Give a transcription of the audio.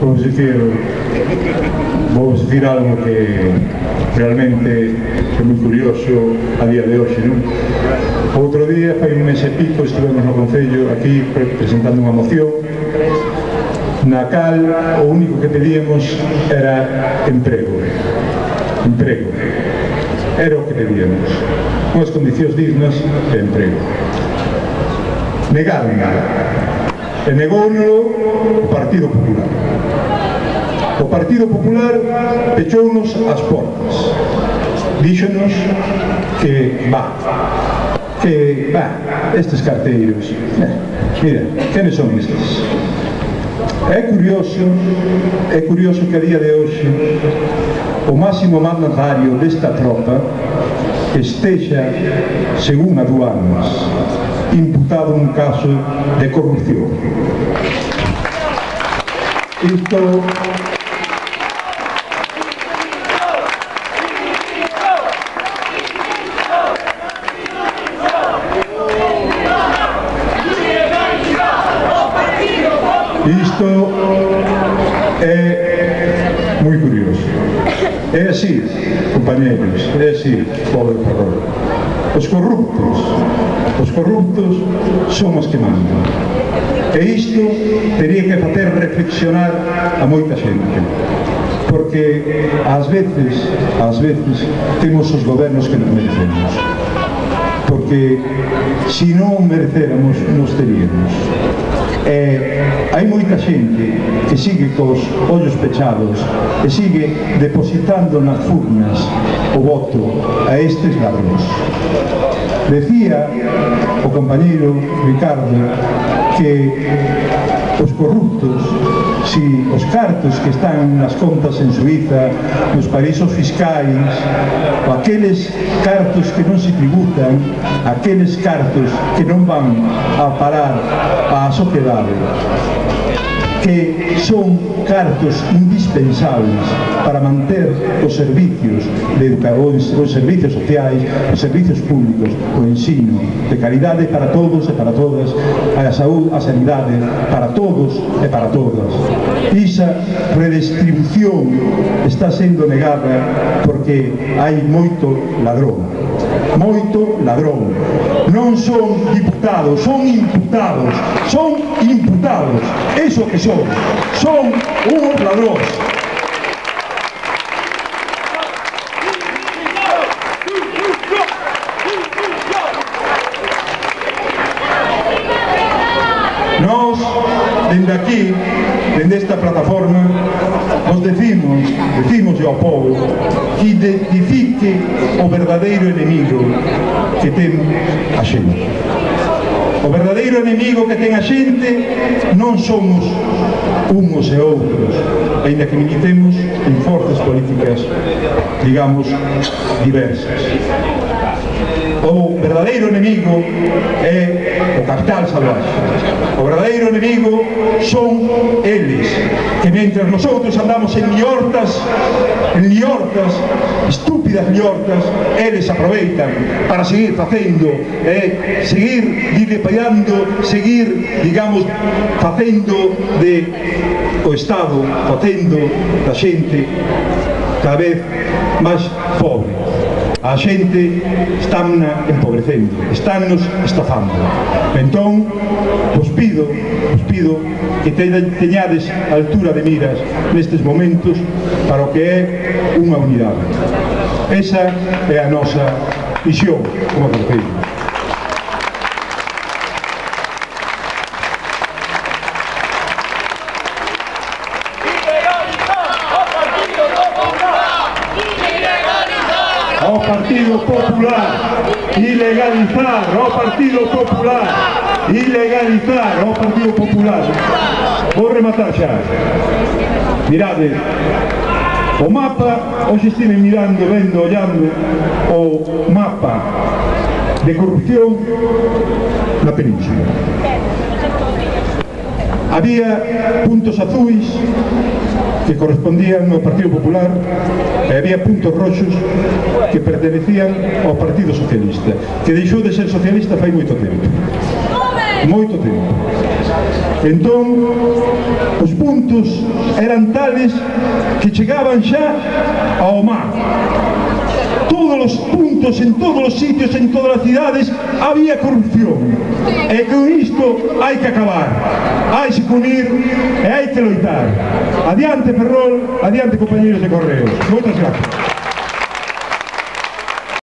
vou dicir vou dicir algo que realmente é moi curioso a día de hoxe non? outro día fai un mes e pico estivemos no Concello aquí presentando unha moción na cal o único que pedíamos era emprego. Emprego. Era o que pedíamos. Unhas condicións dignas de emprego. Negaron e negouno o Partido Popular. O Partido Popular pechounos as portas. Díxonos que va, que va, estes carteiros, eh, mira, quenes son estes? É curioso, é curioso que a día de hoxe o máximo mandatario desta tropa que estexa, según aduanas, imputado un caso de corrupción. Isto Isto é moi curioso. É así, compañeros, é así, pobre Ferrol. Os corruptos, os corruptos son os que mandan. E isto teria que facer reflexionar a moita xente. Porque ás veces, ás veces, temos os gobernos que non merecemos porque se non merecéramos nos teríamos e hai moita xente que sigue cos ollos pechados e sigue depositando nas furnas o voto a estes ladróns. Decía o compañeiro Ricardo que os corruptos si os cartos que están nas contas en Suiza, nos paraísos fiscais, ou aqueles cartos que non se tributan, aqueles cartos que non van a parar á sociedade que son cartos indispensables para manter os servicios de educación, os servicios sociais, os servicios públicos, o ensino de calidade para todos e para todas, a saúde, a sanidade para todos e para todas. Esa redistribución está sendo negada porque hai moito ladrón. Moito ladrón. Non son diputados, son imputados. Son imputados. Eso que son. Son unos ladróns. Nós, dende aquí, dende esta plataforma nos decimos, decimos ao povo que identifique o verdadeiro enemigo que ten a xente. O verdadeiro enemigo que ten a xente non somos unhos e outros, ainda que militemos en forzas políticas, digamos, diversas o verdadeiro enemigo é o capital salvaje. O verdadeiro enemigo son eles, que mentre nosotros andamos en liortas, en liortas, estúpidas liortas, eles aproveitan para seguir facendo, eh, seguir dilapidando, seguir, digamos, facendo de o Estado, facendo da xente cada vez máis pobre a xente están empobrecendo, están nos estafando. Entón, vos pido, vos pido que teñades altura de miras nestes momentos para o que é unha unidade. Esa é a nosa visión como Concello. Partido Popular, ilegalizar ao Partido Popular, ilegalizar ao Partido Popular. Vou rematar xa. Mirade, o mapa, hoxe estive mirando, vendo, ollando, o mapa de corrupción na península. Había puntos azuis que correspondían ao Partido Popular e había puntos roxos que pertenecían ao Partido Socialista que deixou de ser socialista fai moito tempo moito tempo. Entón, os puntos eran tales que chegaban xa ao mar. Todos os puntos, en todos os sitios, en todas as cidades, había corrupción. E con isto hai que acabar. Hai que unir e hai que loitar. Adiante, Ferrol, adiante, compañeros de Correos. Moitas gracias.